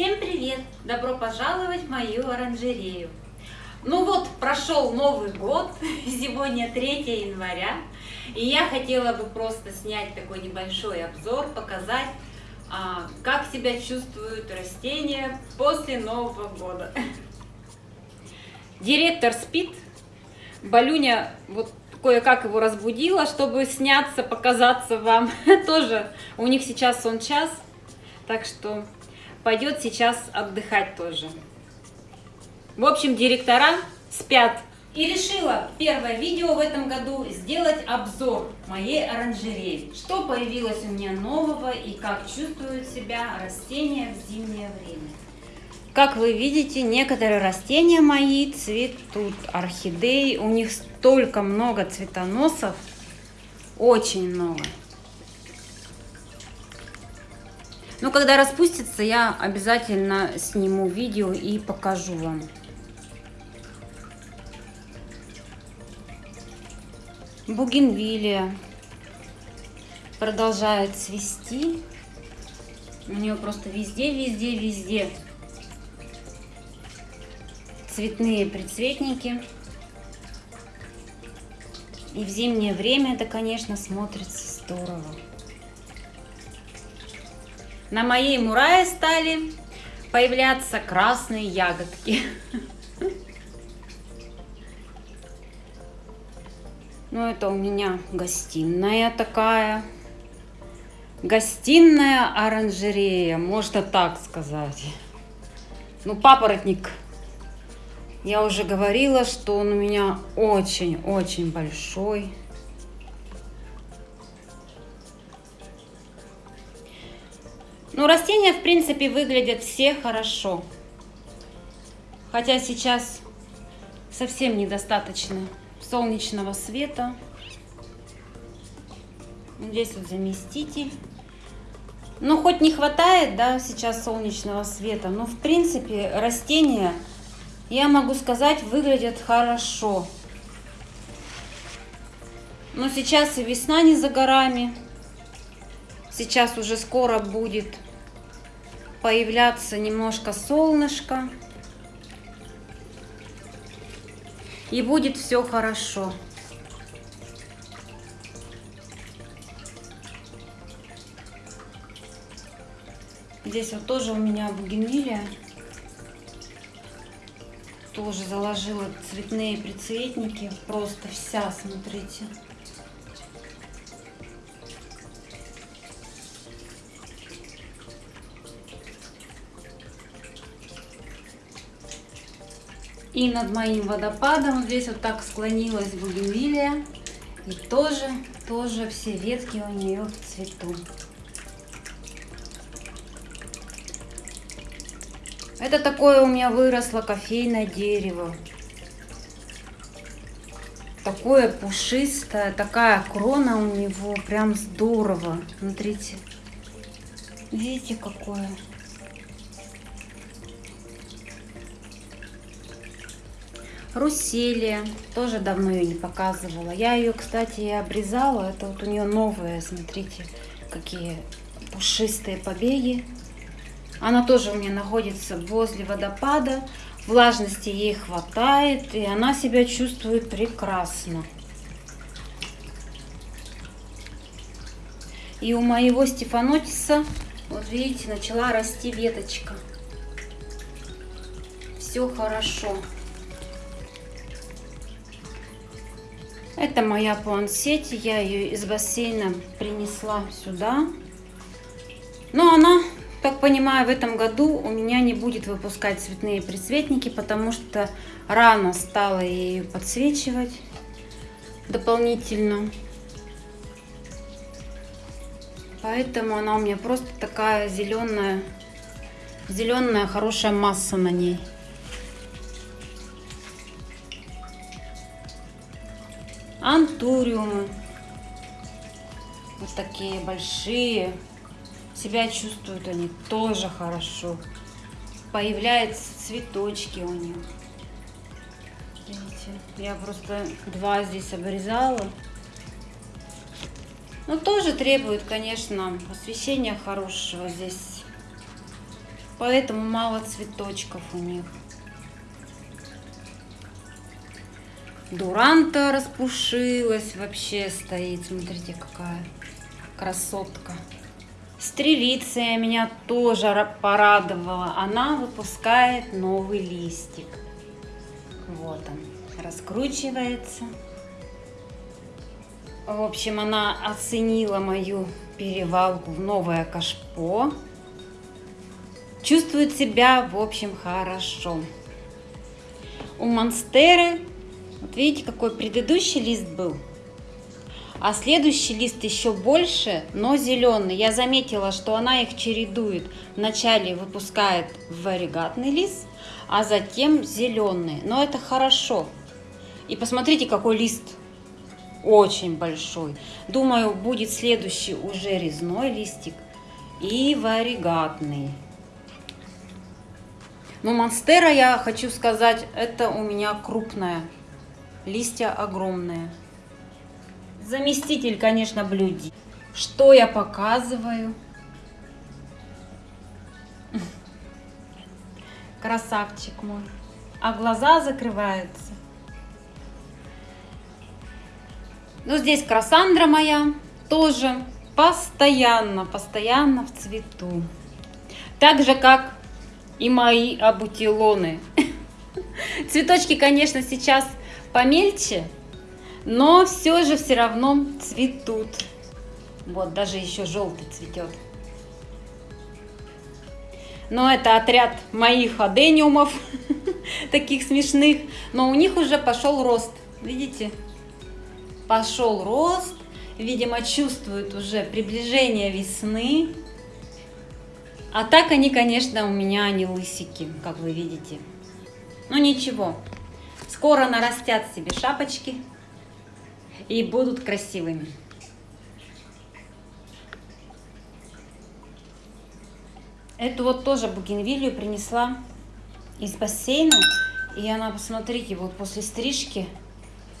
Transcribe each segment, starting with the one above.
Всем привет! Добро пожаловать в мою оранжерею. Ну вот, прошел Новый год, сегодня 3 января, и я хотела бы просто снять такой небольшой обзор, показать, а, как себя чувствуют растения после Нового года. Директор спит, Балюня вот кое-как его разбудила, чтобы сняться, показаться вам. Тоже у них сейчас он час, так что пойдет сейчас отдыхать тоже. В общем, директора спят. И решила первое видео в этом году сделать обзор моей оранжереи. Что появилось у меня нового и как чувствуют себя растения в зимнее время. Как вы видите, некоторые растения мои цветут. Орхидеи, у них столько много цветоносов, очень много. Но когда распустится, я обязательно сниму видео и покажу вам. Бугенвилия продолжает цвести. У нее просто везде, везде, везде цветные прицветники. И в зимнее время это, конечно, смотрится здорово. На моей мурае стали появляться красные ягодки. Ну, это у меня гостиная такая. Гостиная оранжерея, можно так сказать. Ну, папоротник. Я уже говорила, что он у меня очень-очень большой. Ну, растения, в принципе, выглядят все хорошо. Хотя сейчас совсем недостаточно солнечного света. Здесь вот заместитель. Ну, хоть не хватает, да, сейчас солнечного света, но, в принципе, растения, я могу сказать, выглядят хорошо. Но сейчас и весна не за горами. Сейчас уже скоро будет появляться немножко солнышко. и будет все хорошо. Здесь вот тоже у меня бугенвилия. Тоже заложила цветные прицветники. Просто вся, смотрите. И над моим водопадом здесь вот так склонилась бугенвилия. И тоже, тоже все ветки у нее в цвету. Это такое у меня выросло кофейное дерево. Такое пушистое, такая крона у него, прям здорово. Смотрите. Видите, какое? Руселия. Тоже давно ее не показывала. Я ее, кстати, обрезала. Это вот у нее новые, смотрите, какие пушистые побеги. Она тоже у меня находится возле водопада. Влажности ей хватает, и она себя чувствует прекрасно. И у моего стефанотиса, вот видите, начала расти веточка. Все хорошо. Это моя пуансетти, я ее из бассейна принесла сюда. Но она, так понимаю, в этом году у меня не будет выпускать цветные прицветники, потому что рано стала ее подсвечивать дополнительно. Поэтому она у меня просто такая зеленая, зеленая хорошая масса на ней. Антуриумы. Вот такие большие. Себя чувствуют они тоже хорошо. Появляются цветочки у них. Видите, я просто два здесь обрезала. Но тоже требует, конечно, освещения хорошего здесь. Поэтому мало цветочков у них. Дуранта распушилась, вообще стоит. Смотрите, какая красотка. Стрелиция меня тоже порадовала. Она выпускает новый листик. Вот он, раскручивается. В общем, она оценила мою перевалку в новое кашпо. Чувствует себя, в общем, хорошо. У Монстеры, вот видите, какой предыдущий лист был. А следующий лист еще больше, но зеленый. Я заметила, что она их чередует. Вначале выпускает варигатный лист, а затем зеленый. Но это хорошо. И посмотрите, какой лист очень большой. Думаю, будет следующий уже резной листик и варигатный. Но монстера, я хочу сказать, это у меня крупная. Листья огромные. Заместитель, конечно, блюди. Что я показываю? Красавчик мой. А глаза закрываются. Ну, здесь красандра моя тоже постоянно, постоянно в цвету. Так же, как и мои абутилоны. Цветочки, конечно, сейчас помельче, но все же все равно цветут. Вот, даже еще желтый цветет. Но это отряд моих адениумов, таких смешных. Но у них уже пошел рост, видите? Пошел рост, видимо, чувствуют уже приближение весны. А так они, конечно, у меня не лысики, как вы видите. Но ничего, скоро нарастят себе шапочки и будут красивыми. Эту вот тоже бугенвилью принесла из бассейна. И она, посмотрите, вот после стрижки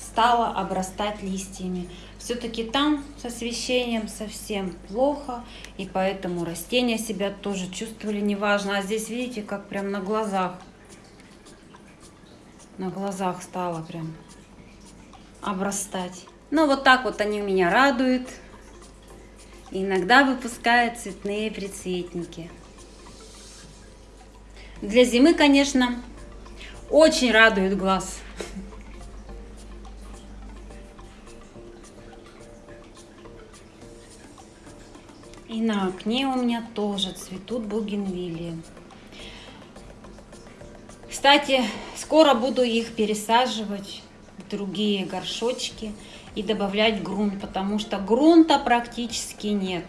стала обрастать листьями. Все-таки там с освещением совсем плохо, и поэтому растения себя тоже чувствовали неважно. А здесь, видите, как прям на глазах, на глазах стало прям обрастать. Ну, вот так вот они меня радуют. иногда выпускают цветные прицветники. Для зимы, конечно, очень радует глаз. И на окне у меня тоже цветут бугенвилии. Кстати, скоро буду их пересаживать в другие горшочки и добавлять грунт, потому что грунта практически нет.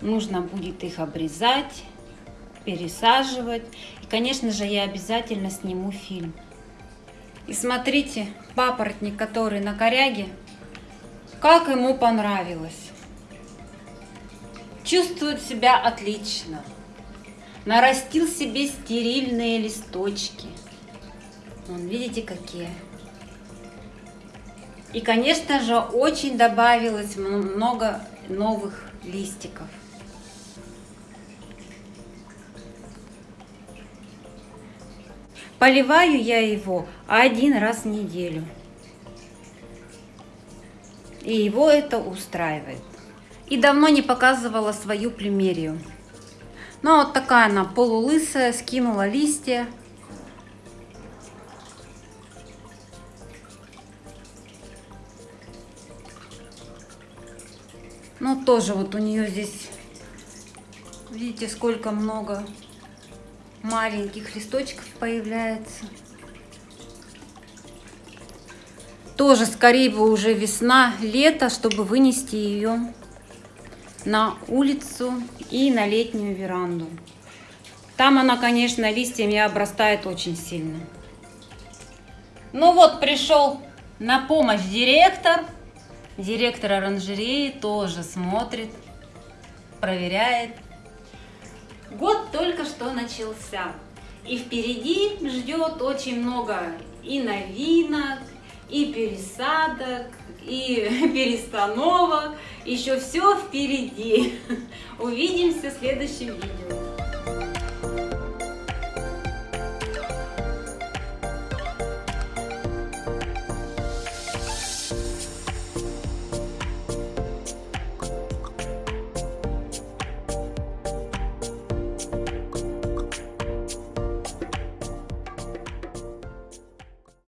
Нужно будет их обрезать, пересаживать. И, конечно же, я обязательно сниму фильм. И смотрите, папоротник, который на коряге, как ему понравилось чувствует себя отлично. Нарастил себе стерильные листочки. Вон, видите, какие. И, конечно же, очень добавилось много новых листиков. Поливаю я его один раз в неделю. И его это устраивает и давно не показывала свою плюмерию. Ну, вот такая она полулысая, скинула листья. Ну, тоже вот у нее здесь, видите, сколько много маленьких листочков появляется. Тоже скорее бы уже весна, лето, чтобы вынести ее на улицу и на летнюю веранду. Там она, конечно, листьями обрастает очень сильно. Ну вот, пришел на помощь директор. Директор оранжереи тоже смотрит, проверяет. Год только что начался. И впереди ждет очень много и новинок, и пересадок, и перестановок. Еще все впереди. Увидимся в следующем видео.